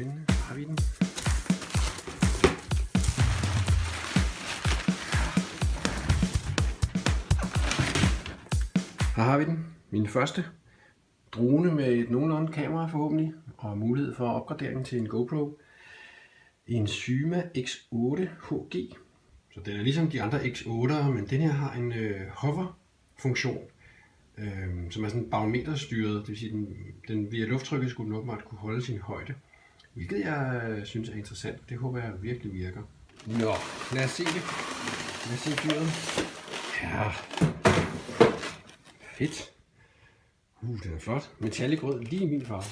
spændende. Har vi den? Her har vi den. Min første drone med et nogenlunde kamera forhåbentlig, og mulighed for opgradering til en GoPro. En Syma X8 HG. Så den er ligesom de andre X8'ere, men den her har en øh, hover-funktion, øh, som er sådan barometerstyret. Det vil sige, den, den via lufttrykket skulle den åbenbart kunne holde sin højde. Hvilket jeg øh, synes er interessant. Det håber jeg virkelig virker. Nå, lad os se det. Lad os se dyret. Ja, fedt. Uh, den er flot. Metallic rød, lige i min farve.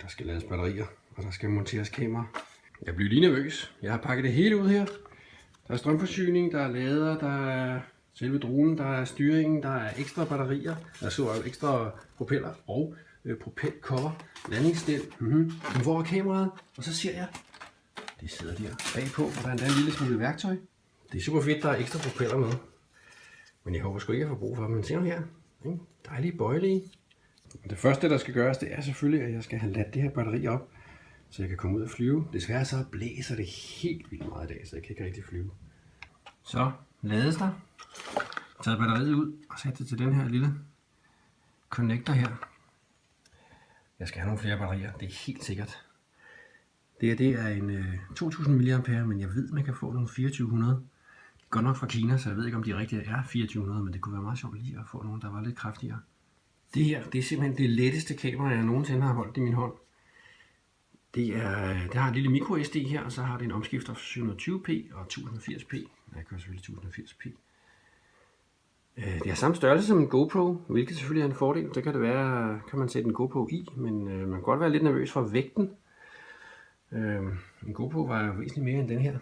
Der skal lades batterier, og der skal monteres kamera. Jeg bliver lige nervøs. Jeg har pakket det hele ud her. Der er strømforsyning, der er lader, der er selve dronen, der er styringen, der er ekstra batterier, der så ekstra propeller og øh, propelcover, landingsstil. Mm-hmm. Hvor er kameraet? Og så ser jeg, det sidder der bagpå, og der er endda en lille smule værktøj. Det er super fedt, der er ekstra propeller med. Men jeg håber sgu ikke, at jeg får brug for dem. Men se nu her. Ikke? Dejlige bøjelige. Det første, der skal gøres, det er selvfølgelig, at jeg skal have ladt det her batteri op, så jeg kan komme ud og flyve. Desværre så blæser det helt vildt meget i dag, så jeg kan ikke rigtig flyve. Så lades der. Tager batteriet ud og sætter det til den her lille connector her. Jeg skal have nogle flere batterier, det er helt sikkert. Det her det er en øh, 2000 mAh, men jeg ved, man kan få nogle 2400. Det går godt nok fra Kina, så jeg ved ikke, om de rigtige er 2400, men det kunne være meget sjovt lige at få nogle, der var lidt kraftigere. Det her, det er simpelthen det letteste kamera, jeg nogensinde har holdt i min hånd. Det, er, det har en lille micro SD her, og så har det en omskifter 720p og 1080p. Jeg kører selvfølgelig 1080p. Øh, det har samme størrelse som en GoPro, hvilket selvfølgelig er en fordel. Det kan det være, kan man sætte en GoPro i, men øh, man kan godt være lidt nervøs for vægten. Øh, en GoPro var jo væsentligt mere end den her.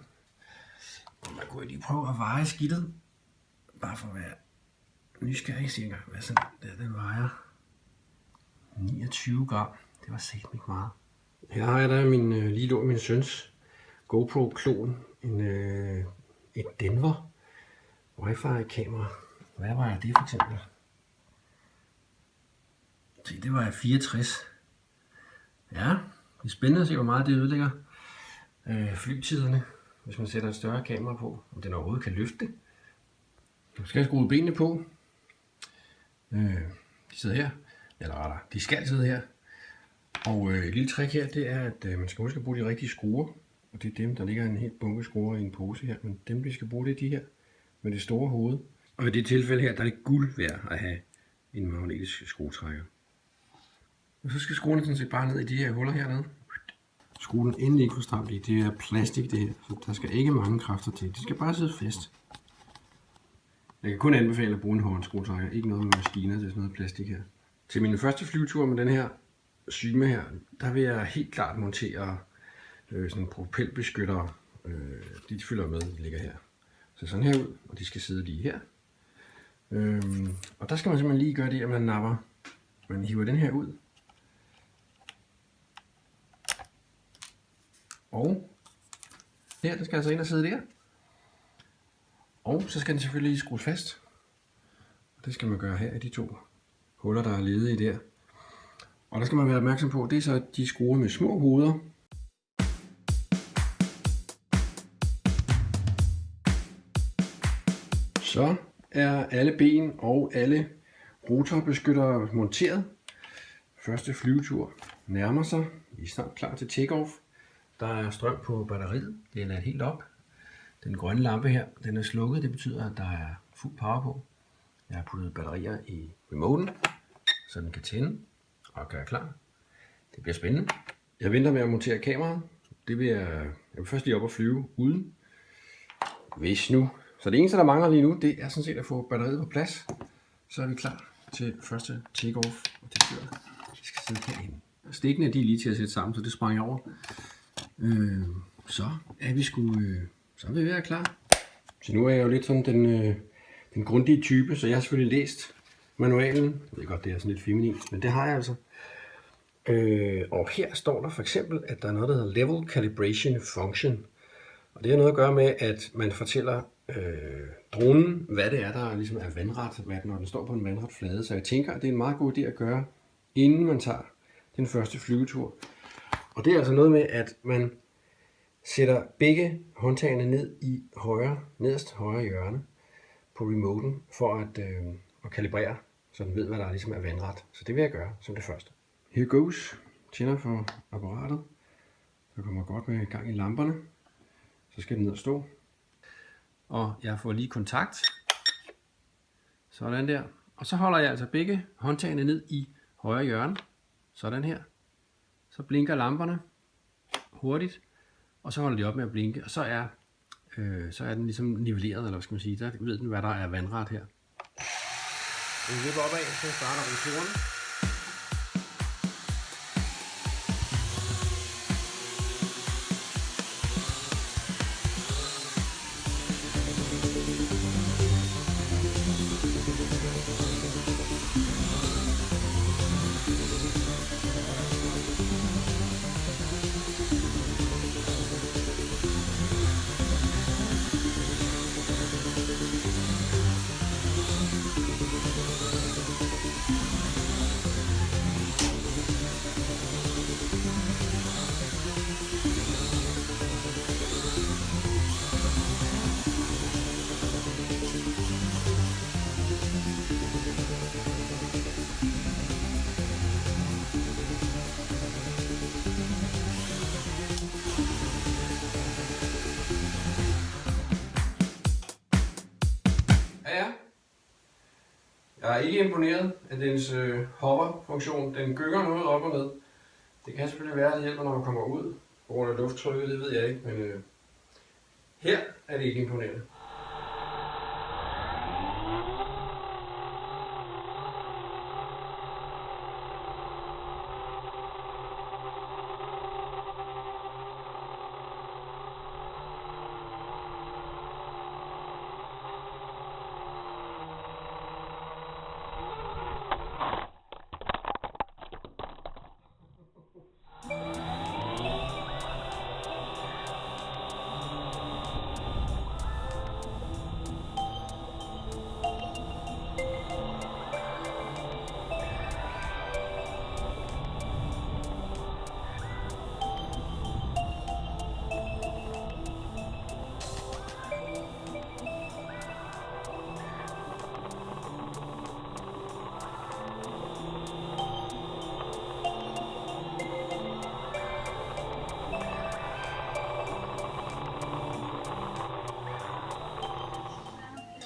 Man kunne lige prøve at veje skidtet, bare for at være nysgerrig cirka. Hvad sådan der, den vejer 29 gram. Det var sæt ikke meget. Her har jeg da min, øh, lige lå min søns GoPro klon, en, øh, et Denver Wi-Fi kamera. Hvad var det for eksempel? Se, det var 64. Ja, det er spændende at se, hvor meget det ødelægger øh, flytiderne, hvis man sætter en større kamera på, om den overhovedet kan løfte det. Nu skal jeg skrue benene på. Øh, de sidder her, eller rettere, de skal sidde her. Og øh, et lille trick her, det er, at øh, man skal huske at bruge de rigtige skruer. Og det er dem, der ligger en helt bunke skruer i en pose her. Men dem, vi skal bruge, det er de her med det store hoved. Og i det tilfælde her, der er det guld værd at have en magnetisk skruetrækker. Og så skal skruerne sådan set bare ned i de her huller hernede. Skru den endelig ikke for stramt i. Det er plastik det her, så der skal ikke mange kræfter til. Det skal bare sidde fast. Jeg kan kun anbefale at bruge en håndskruetrækker. Ikke noget med maskiner, det er sådan noget plastik her. Til min første flyvetur med den her Syme her, der vil jeg helt klart montere øh, sådan propelbeskyttere. Øh, de følger med, de ligger her. Så sådan her ud, og de skal sidde lige her. Øhm, og der skal man simpelthen lige gøre det, at man napper. Man hiver den her ud. Og her, den skal altså ind og sidde der. Og så skal den selvfølgelig lige skrues fast. Det skal man gøre her i de to huller, der er ledige der. Og der skal man være opmærksom på, det er så de skruer med små hoveder. Så er alle ben og alle rotorbeskyttere monteret. Første flyvetur nærmer sig. Vi er snart klar til takeoff. Der er strøm på batteriet. Det er helt op. Den grønne lampe her, den er slukket. Det betyder, at der er fuld power på. Jeg har puttet batterier i remoten, så den kan tænde og gøre klar. Det bliver spændende. Jeg venter med at montere kameraet. Det vil jeg, jeg vil først lige op og flyve uden. Hvis nu. Så det eneste, der mangler lige nu, det er sådan set at få batteriet på plads. Så er vi klar til første takeoff. Og det bliver, vi skal sidde herinde. Stikkene de er lige til at sætte sammen, så det sprang jeg over. Øh, så er vi sgu, øh, så er vi ved at være klar. Så nu er jeg jo lidt sådan den, øh, den grundige type, så jeg har selvfølgelig læst manualen. Jeg ved godt, det er sådan lidt feminint, men det har jeg altså. Øh, og her står der for eksempel, at der er noget, der hedder Level Calibration Function. Og det har noget at gøre med, at man fortæller øh, dronen, hvad det er, der ligesom er vandret, hvad, når den står på en vandret flade. Så jeg tænker, at det er en meget god idé at gøre inden man tager den første flyvetur. Og det er altså noget med, at man sætter begge håndtagene ned i højre, nederst højre hjørne på remoten, for at, øh, at kalibrere, så den ved, hvad der ligesom er vandret. Så det vil jeg gøre som det første. Here goes. Tænder for apparatet. Så kommer godt med gang i lamperne. Så skal den ned og stå. Og jeg får lige kontakt. Sådan der. Og så holder jeg altså begge håndtagene ned i højre hjørne. Sådan her. Så blinker lamperne hurtigt. Og så holder de op med at blinke. Og så er, øh, så er den ligesom nivelleret, eller hvad skal man sige. Der ved den, hvad der er vandret her. Vi vipper opad, så starter rotoren. Er ikke imponeret af dens øh, hopper-funktion. Den gynger noget op og ned. Det kan selvfølgelig være, at det hjælper, når man kommer ud. På grund af lufttrykket, det ved jeg ikke, men øh, her er det ikke imponerende.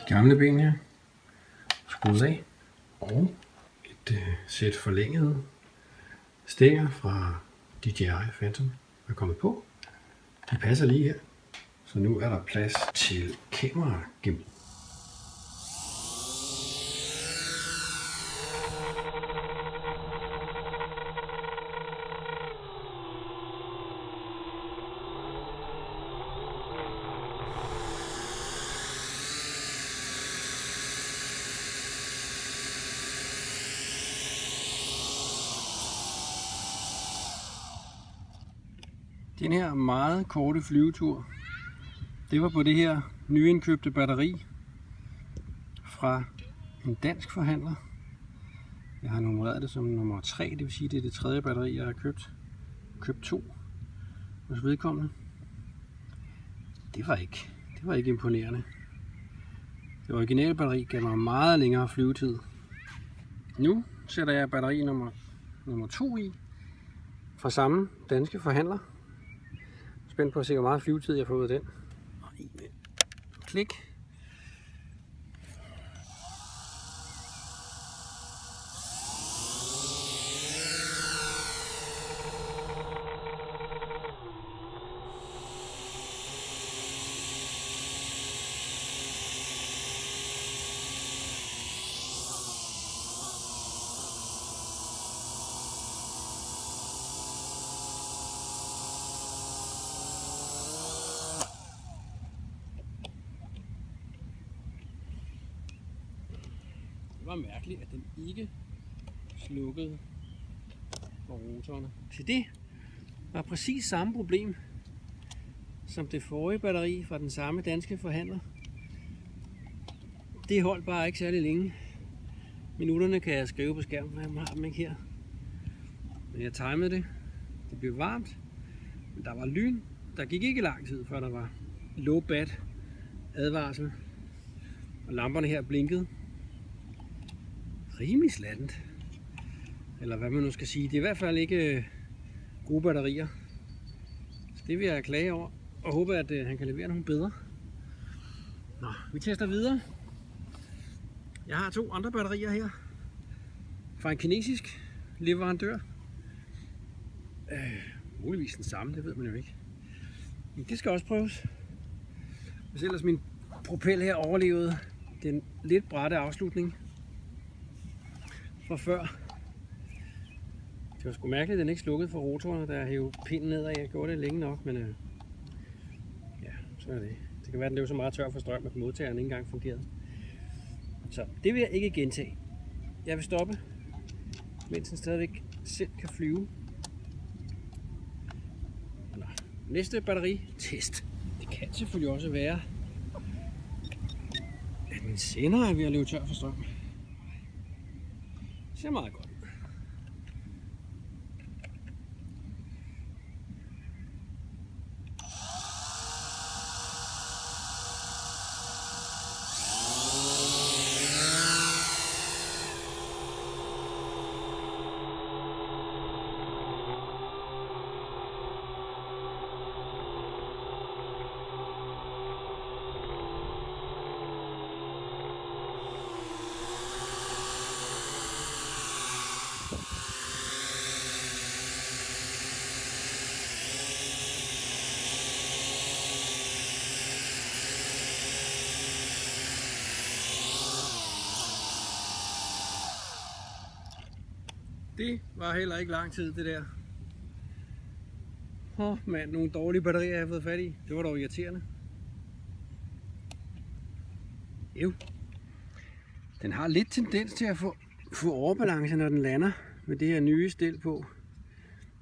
Gamle ben her, skruet af, og et øh, sæt forlængede stænger fra DJI Phantom er kommet på. De passer lige her, så nu er der plads til kamera gimbal. Den her meget korte flyvetur, det var på det her nyindkøbte batteri fra en dansk forhandler. Jeg har nummereret det som nummer 3, det vil sige, det er det tredje batteri, jeg har købt. Købt to hos vedkommende. Det var ikke, det var ikke imponerende. Det originale batteri gav mig meget længere flyvetid. Nu sætter jeg batteri nummer, nummer 2 i fra samme danske forhandler spændt på at se, hvor meget flyvetid jeg får ud af den. Klik. Var mærkeligt, at den ikke slukkede for rotorerne. Så det var præcis samme problem som det forrige batteri fra den samme danske forhandler. Det holdt bare ikke særlig længe. Minutterne kan jeg skrive på skærmen, jeg har dem ikke her. Men jeg timede det. Det blev varmt. Men der var lyn. Der gik ikke lang tid, før der var low bat advarsel. Og lamperne her blinkede. Rimelig slattent. Eller hvad man nu skal sige. Det er i hvert fald ikke øh, gode batterier. Så det vil jeg klage over. Og håbe, at øh, han kan levere nogle bedre. Nå, vi tester videre. Jeg har to andre batterier her. Fra en kinesisk leverandør. Øh, muligvis den samme, det ved man jo ikke. Men det skal også prøves. Hvis ellers min propel her overlevede den lidt bratte afslutning fra før. Det var sgu mærkeligt, at den ikke slukkede for rotoren, der hævde pinden nedad. Jeg gjorde det længe nok, men øh, ja, så er det. Det kan være, at den blev så meget tør for strøm, at modtageren ikke engang fungerede. Så det vil jeg ikke gentage. Jeg vil stoppe, mens den stadigvæk selv kan flyve. Nå. Næste batteri test. Det kan selvfølgelig også være, at min sender er ved at løbe tør for strøm. Det Det var heller ikke lang tid, det der. Åh, oh, mand, nogle dårlige batterier, jeg har fået fat i. Det var dog irriterende. Jo. Den har lidt tendens til at få, få overbalance, når den lander med det her nye stil på.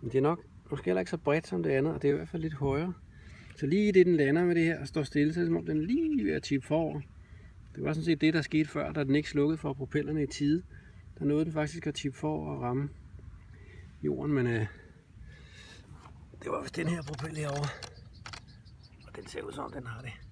Men det er nok måske heller ikke så bredt som det andet, og det er i hvert fald lidt højere. Så lige det, den lander med det her og står stille, så er det som om den lige ved at tippe forover. Det var sådan set det, der skete før, da den ikke slukkede for propellerne i tide. Der nåede den faktisk at tippe for at ramme jorden, men øh, det var vist den her propel herovre. Og den ser ud som den har det